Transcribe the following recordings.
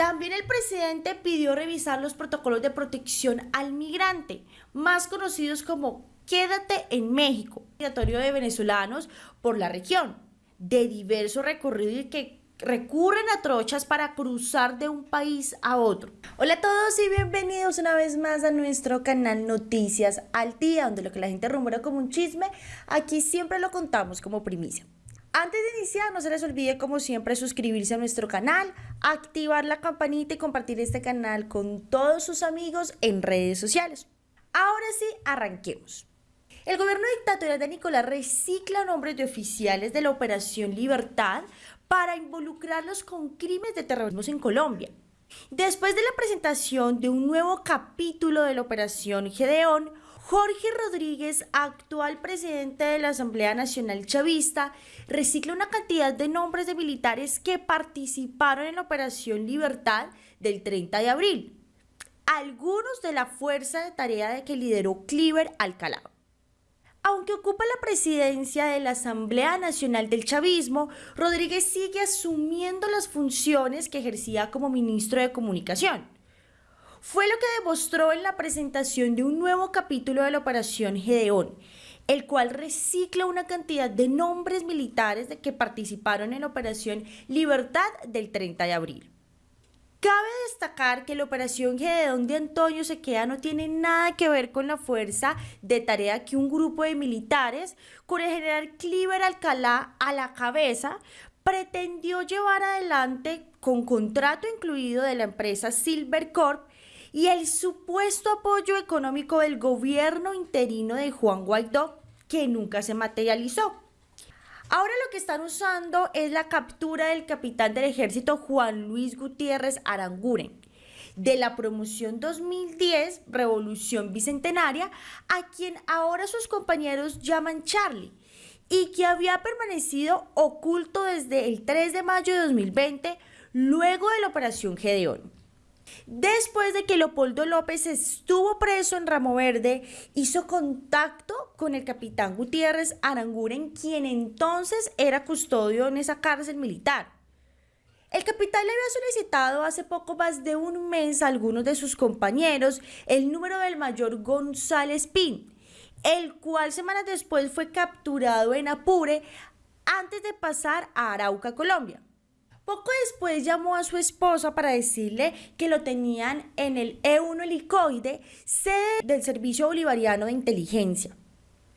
También el presidente pidió revisar los protocolos de protección al migrante, más conocidos como Quédate en México, migratorio de venezolanos por la región, de diverso recorrido y que recurren a trochas para cruzar de un país a otro. Hola a todos y bienvenidos una vez más a nuestro canal Noticias al Día, donde lo que la gente rumora como un chisme, aquí siempre lo contamos como primicia. Antes de iniciar, no se les olvide como siempre suscribirse a nuestro canal, activar la campanita y compartir este canal con todos sus amigos en redes sociales. Ahora sí, arranquemos. El gobierno dictatorial de Nicolás recicla nombres de oficiales de la Operación Libertad para involucrarlos con crímenes de terrorismo en Colombia. Después de la presentación de un nuevo capítulo de la Operación Gedeón, Jorge Rodríguez, actual presidente de la Asamblea Nacional Chavista, recicla una cantidad de nombres de militares que participaron en la Operación Libertad del 30 de abril, algunos de la fuerza de tarea de que lideró Cliver Alcalá. Aunque ocupa la presidencia de la Asamblea Nacional del Chavismo, Rodríguez sigue asumiendo las funciones que ejercía como ministro de Comunicación. Fue lo que demostró en la presentación de un nuevo capítulo de la Operación Gedeón, el cual recicla una cantidad de nombres militares de que participaron en la Operación Libertad del 30 de abril. Cabe destacar que la operación Gedeón de Antonio Sequea no tiene nada que ver con la fuerza de tarea que un grupo de militares, con el general Cliver Alcalá a la cabeza, pretendió llevar adelante con contrato incluido de la empresa Silvercorp y el supuesto apoyo económico del gobierno interino de Juan Guaidó, que nunca se materializó. Ahora lo que están usando es la captura del capitán del ejército Juan Luis Gutiérrez Aranguren de la promoción 2010 Revolución Bicentenaria, a quien ahora sus compañeros llaman Charlie, y que había permanecido oculto desde el 3 de mayo de 2020, luego de la Operación Gedeón. Después de que Leopoldo López estuvo preso en Ramo Verde, hizo contacto con el capitán Gutiérrez Aranguren, quien entonces era custodio en esa cárcel militar. El capitán le había solicitado hace poco más de un mes a algunos de sus compañeros el número del mayor González Pin, el cual semanas después fue capturado en Apure antes de pasar a Arauca, Colombia. Poco después llamó a su esposa para decirle que lo tenían en el E1 helicoide, sede del Servicio Bolivariano de Inteligencia.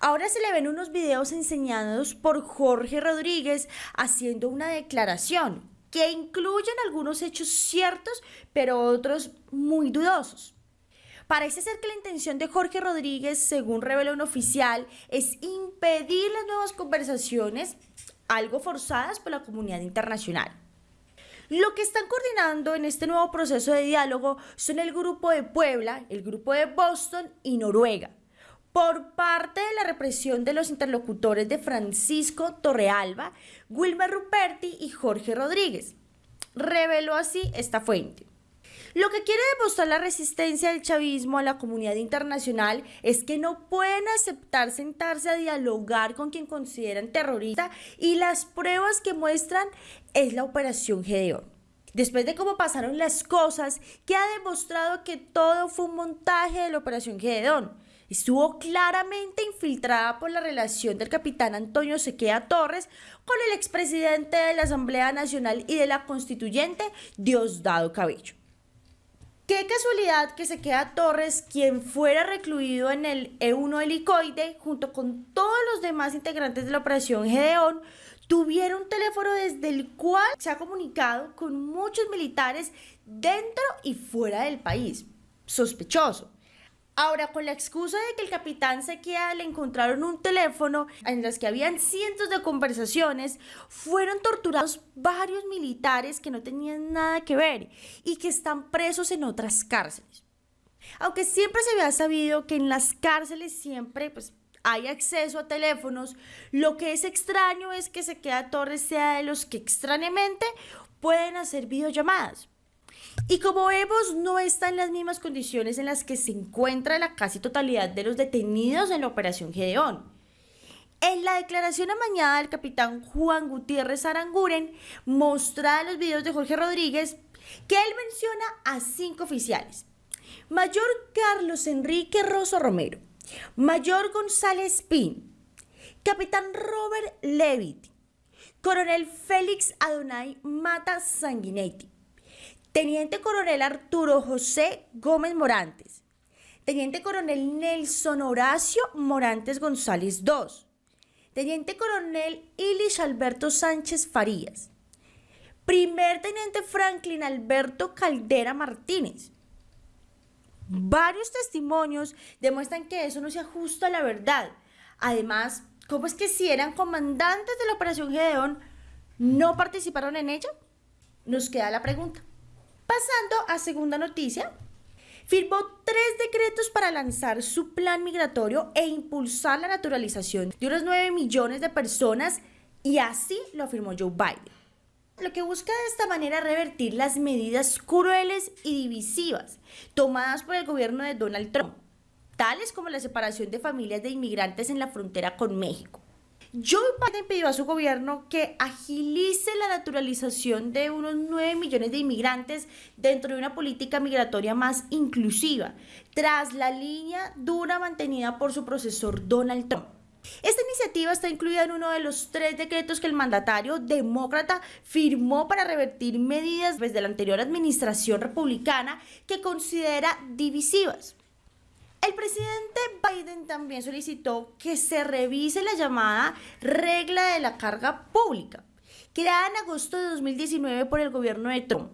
Ahora se le ven unos videos enseñados por Jorge Rodríguez haciendo una declaración que incluyen algunos hechos ciertos, pero otros muy dudosos. Parece ser que la intención de Jorge Rodríguez, según reveló un oficial, es impedir las nuevas conversaciones, algo forzadas por la comunidad internacional. Lo que están coordinando en este nuevo proceso de diálogo son el grupo de Puebla, el grupo de Boston y Noruega. Por parte de la represión de los interlocutores de Francisco Torrealba, Wilmer Ruperti y Jorge Rodríguez. Reveló así esta fuente. Lo que quiere demostrar la resistencia del chavismo a la comunidad internacional es que no pueden aceptar sentarse a dialogar con quien consideran terrorista y las pruebas que muestran es la operación Gedeón. Después de cómo pasaron las cosas, que ha demostrado que todo fue un montaje de la operación Gedeón. Estuvo claramente infiltrada por la relación del capitán Antonio Sequea Torres con el expresidente de la Asamblea Nacional y de la constituyente Diosdado Cabello. Qué casualidad que se queda Torres, quien fuera recluido en el E1 helicoide, junto con todos los demás integrantes de la operación Gedeón, tuviera un teléfono desde el cual se ha comunicado con muchos militares dentro y fuera del país. Sospechoso. Ahora, con la excusa de que el capitán Sequia le encontraron un teléfono en los que habían cientos de conversaciones, fueron torturados varios militares que no tenían nada que ver y que están presos en otras cárceles. Aunque siempre se había sabido que en las cárceles siempre pues, hay acceso a teléfonos, lo que es extraño es que Sequea Torres sea de los que extrañamente pueden hacer videollamadas. Y como vemos, no está en las mismas condiciones en las que se encuentra la casi totalidad de los detenidos en la Operación Gedeón. En la declaración amañada del capitán Juan Gutiérrez Aranguren, mostrada en los videos de Jorge Rodríguez, que él menciona a cinco oficiales. Mayor Carlos Enrique Rosso Romero, Mayor González Pin, Capitán Robert Levitt, Coronel Félix Adonai Mata Sanguinetti, Teniente Coronel Arturo José Gómez Morantes, Teniente Coronel Nelson Horacio Morantes González II, Teniente Coronel Ilis Alberto Sánchez Farías, Primer Teniente Franklin Alberto Caldera Martínez. Varios testimonios demuestran que eso no se ajusta a la verdad. Además, ¿cómo es que si eran comandantes de la Operación Gedeón, no participaron en ella? Nos queda la pregunta. Pasando a segunda noticia, firmó tres decretos para lanzar su plan migratorio e impulsar la naturalización de unos 9 millones de personas y así lo afirmó Joe Biden. Lo que busca de esta manera revertir las medidas crueles y divisivas tomadas por el gobierno de Donald Trump, tales como la separación de familias de inmigrantes en la frontera con México Joe Biden pidió a su gobierno que agilice la naturalización de unos 9 millones de inmigrantes dentro de una política migratoria más inclusiva, tras la línea dura mantenida por su procesor Donald Trump. Esta iniciativa está incluida en uno de los tres decretos que el mandatario demócrata firmó para revertir medidas desde la anterior administración republicana que considera divisivas. El presidente Biden también solicitó que se revise la llamada regla de la carga pública, creada en agosto de 2019 por el gobierno de Trump,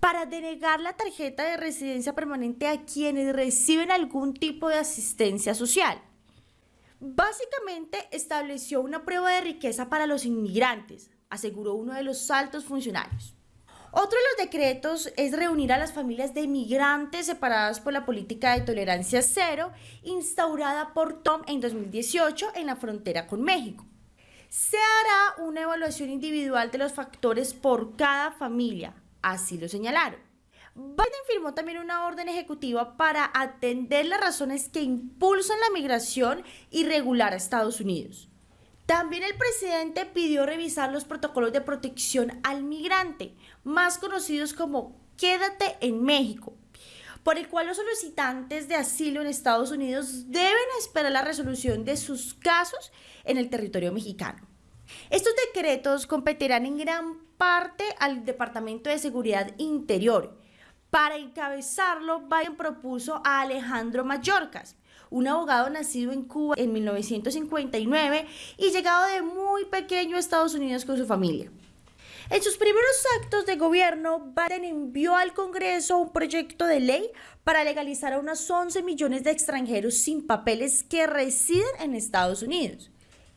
para denegar la tarjeta de residencia permanente a quienes reciben algún tipo de asistencia social. Básicamente estableció una prueba de riqueza para los inmigrantes, aseguró uno de los altos funcionarios. Otro de los decretos es reunir a las familias de migrantes separadas por la política de tolerancia cero instaurada por Tom en 2018 en la frontera con México. Se hará una evaluación individual de los factores por cada familia, así lo señalaron. Biden firmó también una orden ejecutiva para atender las razones que impulsan la migración irregular a Estados Unidos. También el presidente pidió revisar los protocolos de protección al migrante, más conocidos como Quédate en México, por el cual los solicitantes de asilo en Estados Unidos deben esperar la resolución de sus casos en el territorio mexicano. Estos decretos competirán en gran parte al Departamento de Seguridad Interior. Para encabezarlo, Biden propuso a Alejandro Mayorkas, un abogado nacido en Cuba en 1959 y llegado de muy pequeño a Estados Unidos con su familia. En sus primeros actos de gobierno, Biden envió al Congreso un proyecto de ley para legalizar a unos 11 millones de extranjeros sin papeles que residen en Estados Unidos.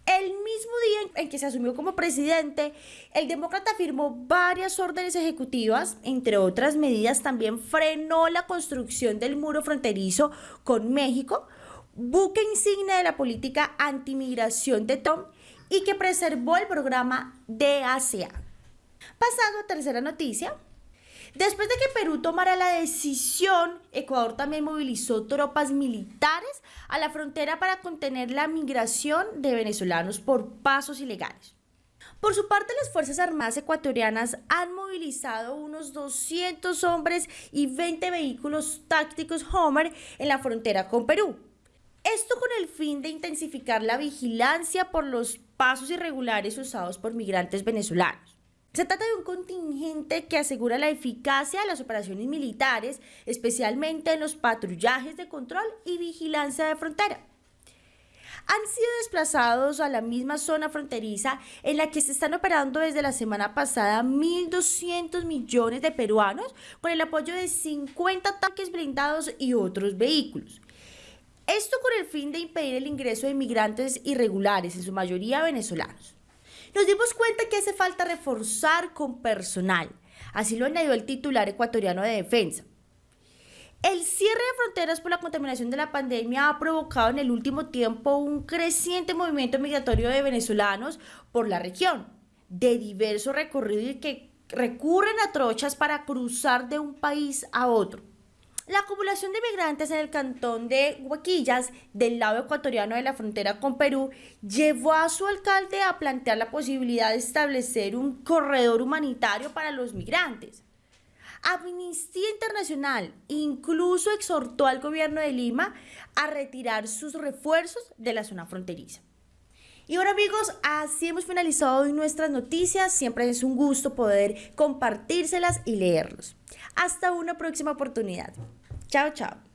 El mismo día en que se asumió como presidente, el demócrata firmó varias órdenes ejecutivas, entre otras medidas también frenó la construcción del muro fronterizo con México, buque insignia de la política antimigración de Tom y que preservó el programa DACA. Pasando a tercera noticia, Después de que Perú tomara la decisión, Ecuador también movilizó tropas militares a la frontera para contener la migración de venezolanos por pasos ilegales. Por su parte, las Fuerzas Armadas ecuatorianas han movilizado unos 200 hombres y 20 vehículos tácticos Homer en la frontera con Perú. Esto con el fin de intensificar la vigilancia por los pasos irregulares usados por migrantes venezolanos. Se trata de un contingente que asegura la eficacia de las operaciones militares, especialmente en los patrullajes de control y vigilancia de frontera. Han sido desplazados a la misma zona fronteriza en la que se están operando desde la semana pasada 1.200 millones de peruanos con el apoyo de 50 tanques blindados y otros vehículos. Esto con el fin de impedir el ingreso de inmigrantes irregulares, en su mayoría venezolanos. Nos dimos cuenta que hace falta reforzar con personal. Así lo añadió el titular ecuatoriano de defensa. El cierre de fronteras por la contaminación de la pandemia ha provocado en el último tiempo un creciente movimiento migratorio de venezolanos por la región, de diverso recorrido y que recurren a trochas para cruzar de un país a otro. La acumulación de migrantes en el cantón de Huaquillas, del lado ecuatoriano de la frontera con Perú, llevó a su alcalde a plantear la posibilidad de establecer un corredor humanitario para los migrantes. Amnistía Internacional incluso exhortó al gobierno de Lima a retirar sus refuerzos de la zona fronteriza. Y ahora amigos, así hemos finalizado hoy nuestras noticias. Siempre es un gusto poder compartírselas y leerlos. Hasta una próxima oportunidad. 早早。